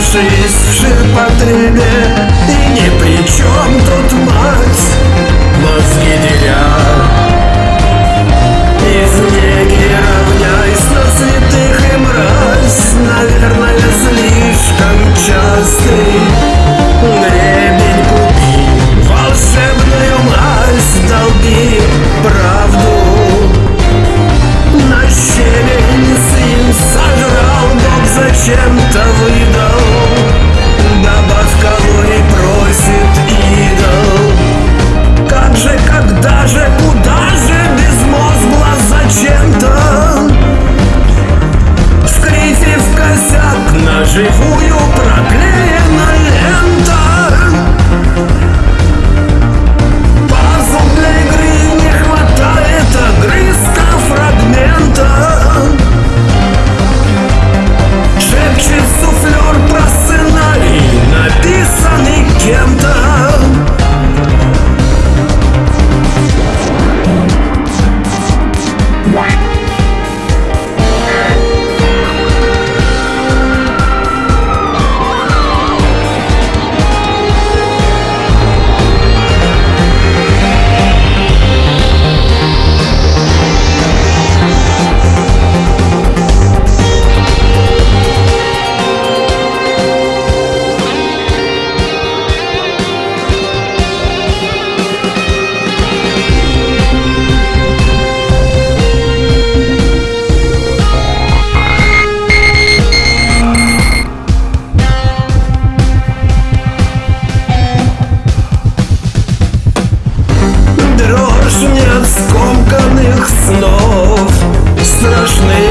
жизнь в ширпотребе И ни при чем тут мать. Refugio снов. Страшных